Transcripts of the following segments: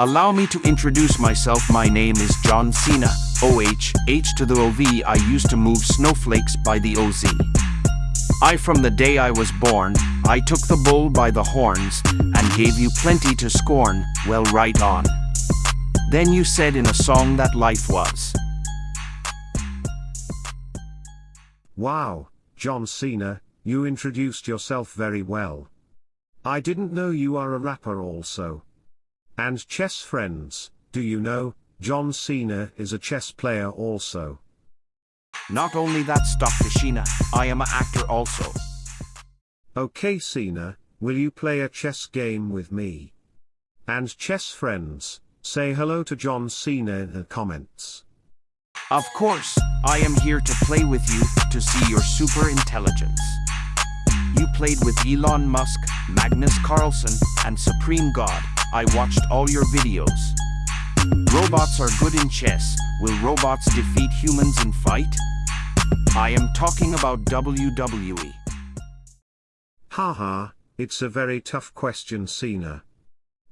Allow me to introduce myself. My name is John Cena. OH, H to the OV. I used to move snowflakes by the OZ. I from the day I was born, I took the bull by the horns, and gave you plenty to scorn, well right on. Then you said in a song that life was. Wow, John Cena, you introduced yourself very well. I didn't know you are a rapper also. And chess friends, do you know, John Cena is a chess player also. Not only that, Stockfishina, I am an actor also. Okay Cena, will you play a chess game with me? And chess friends, say hello to John Cena in the comments. Of course, I am here to play with you, to see your super intelligence. You played with Elon Musk, Magnus Carlsen, and Supreme God. I watched all your videos. Robots are good in chess. Will robots defeat humans in fight? I am talking about WWE. Haha, it's a very tough question Cena.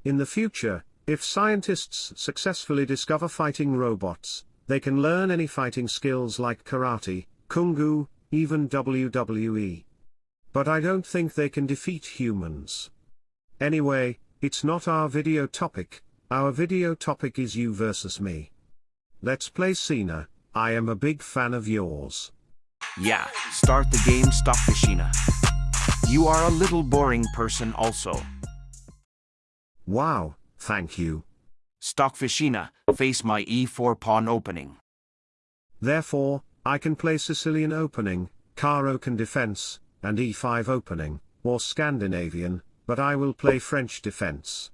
In the future, if scientists successfully discover fighting robots, they can learn any fighting skills like karate, kung fu, even WWE. But I don't think they can defeat humans. Anyway, it's not our video topic, our video topic is you versus me. Let's play Cena, I am a big fan of yours. Yeah, start the game Stockfishina. You are a little boring person also. Wow, thank you. Stockfishina, face my e4 pawn opening. Therefore, I can play Sicilian opening, Caro-Kann defense, and e5 opening, or Scandinavian, but I will play French defense.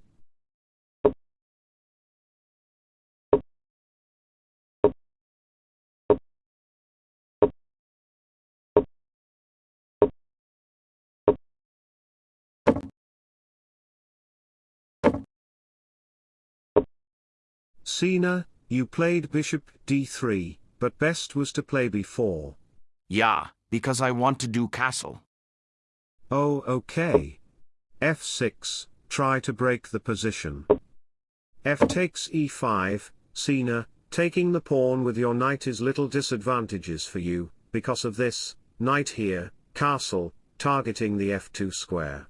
Cena, you played bishop d3, but best was to play b4. Yeah, because I want to do castle. Oh okay. F6, try to break the position. f takes e5, Cena, taking the pawn with your knight is little disadvantages for you, because of this, knight here, castle, targeting the f2 square.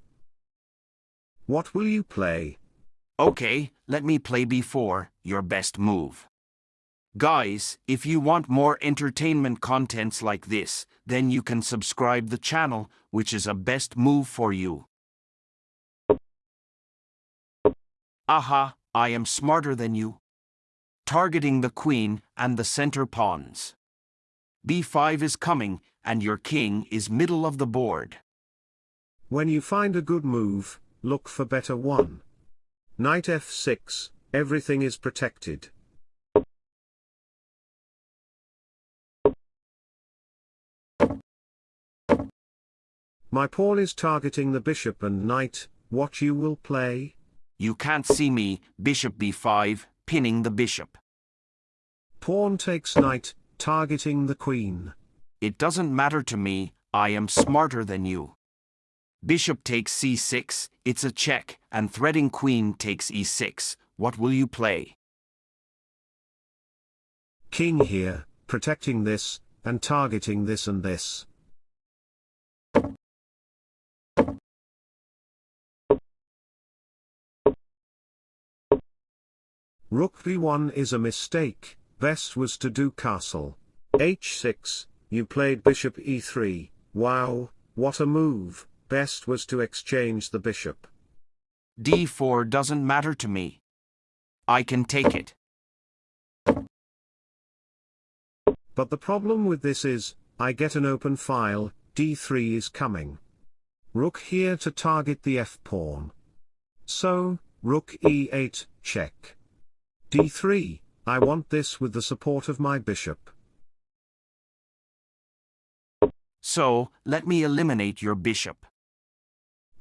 What will you play? Okay, let me play b4, your best move. Guys, if you want more entertainment contents like this, then you can subscribe the channel, which is a best move for you. Aha, I am smarter than you. Targeting the queen and the center pawns. b5 is coming, and your king is middle of the board. When you find a good move, look for better one. Knight f6, everything is protected. My pawn is targeting the bishop and knight, what you will play? You can't see me, bishop b5, pinning the bishop. Pawn takes knight, targeting the queen. It doesn't matter to me, I am smarter than you. Bishop takes c6, it's a check, and threading queen takes e6. What will you play? King here, protecting this, and targeting this and this. Rook b1 is a mistake, best was to do castle. h6, you played bishop e3, wow, what a move best was to exchange the bishop. d4 doesn't matter to me. I can take it. But the problem with this is, I get an open file, d3 is coming. Rook here to target the f-pawn. So, rook e8, check. D3, I want this with the support of my bishop. So, let me eliminate your bishop.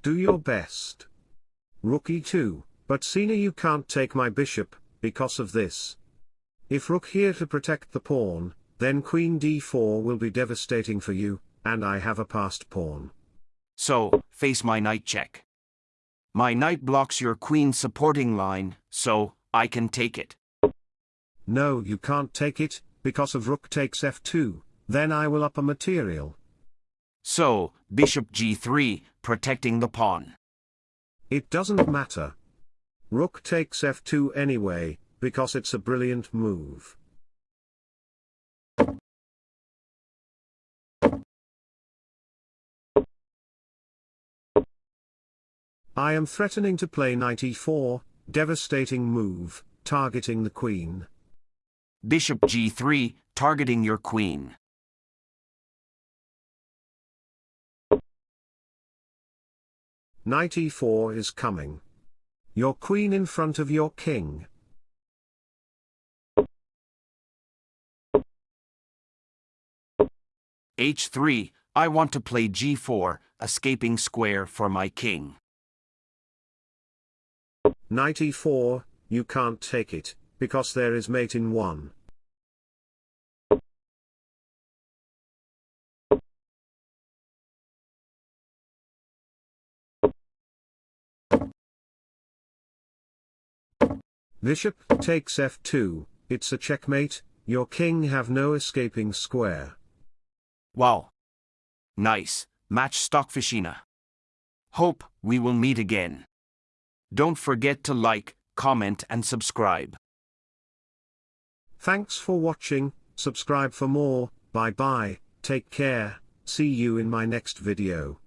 Do your best. Rook e2, but Cena you can't take my bishop, because of this. If rook here to protect the pawn, then queen d4 will be devastating for you, and I have a passed pawn. So, face my knight check. My knight blocks your queen supporting line, so, I can take it. No, you can't take it, because of rook takes f2, then I will up a material. So, bishop g3, protecting the pawn. It doesn't matter. Rook takes f2 anyway, because it's a brilliant move. I am threatening to play knight e4, devastating move, targeting the queen. Bishop g3, targeting your queen. Knight e4 is coming. Your queen in front of your king. h3, I want to play g4, escaping square for my king. Knight e4, you can't take it, because there is mate in 1. Bishop takes f2, it's a checkmate, your king have no escaping square. Wow. Nice, match Stockfishina. Hope we will meet again. Don't forget to like, comment and subscribe. Thanks for watching, subscribe for more, bye bye, take care, see you in my next video.